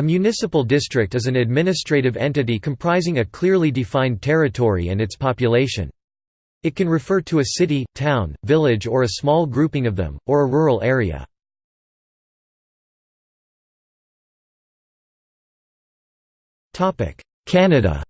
A municipal district is an administrative entity comprising a clearly defined territory and its population. It can refer to a city, town, village or a small grouping of them, or a rural area. Canada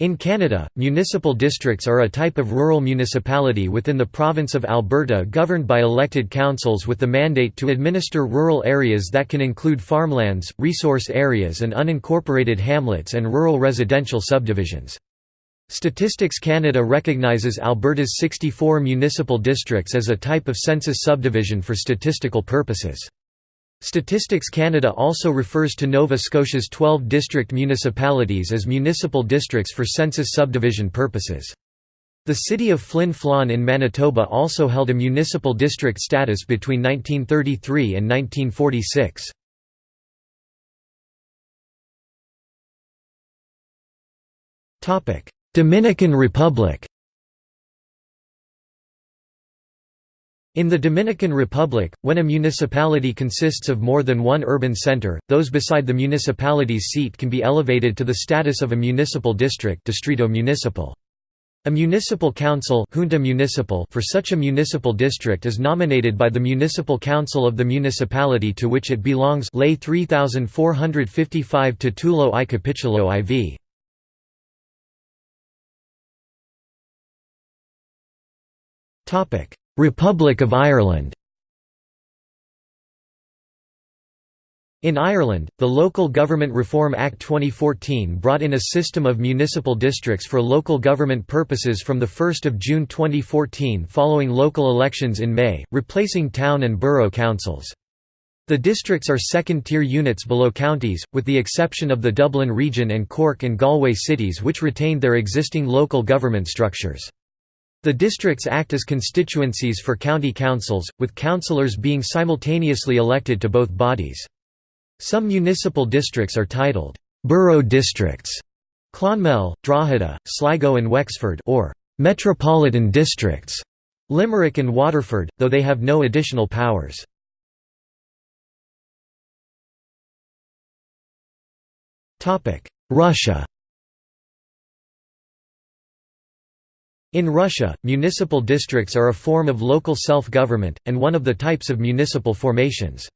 In Canada, municipal districts are a type of rural municipality within the province of Alberta governed by elected councils with the mandate to administer rural areas that can include farmlands, resource areas and unincorporated hamlets and rural residential subdivisions. Statistics Canada recognizes Alberta's 64 municipal districts as a type of census subdivision for statistical purposes. Statistics Canada also refers to Nova Scotia's 12 district municipalities as municipal districts for census subdivision purposes. The city of Flin Flon in Manitoba also held a municipal district status between 1933 and 1946. Dominican Republic In the Dominican Republic, when a municipality consists of more than one urban center, those beside the municipality's seat can be elevated to the status of a municipal district distrito municipal. A municipal council junta municipal for such a municipal district is nominated by the municipal council of the municipality to which it belongs Ley 3455 Titulo I Capitulo IV. Republic of Ireland In Ireland, the Local Government Reform Act 2014 brought in a system of municipal districts for local government purposes from 1 June 2014 following local elections in May, replacing town and borough councils. The districts are second-tier units below counties, with the exception of the Dublin region and Cork and Galway cities which retained their existing local government structures. The districts act as constituencies for county councils, with councillors being simultaneously elected to both bodies. Some municipal districts are titled, "'borough districts' Clonmel, Drogheda, Sligo and Wexford or "'metropolitan districts' Limerick and Waterford, though they have no additional powers. Russia In Russia, municipal districts are a form of local self-government, and one of the types of municipal formations.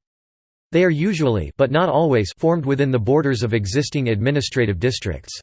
They are usually but not always formed within the borders of existing administrative districts.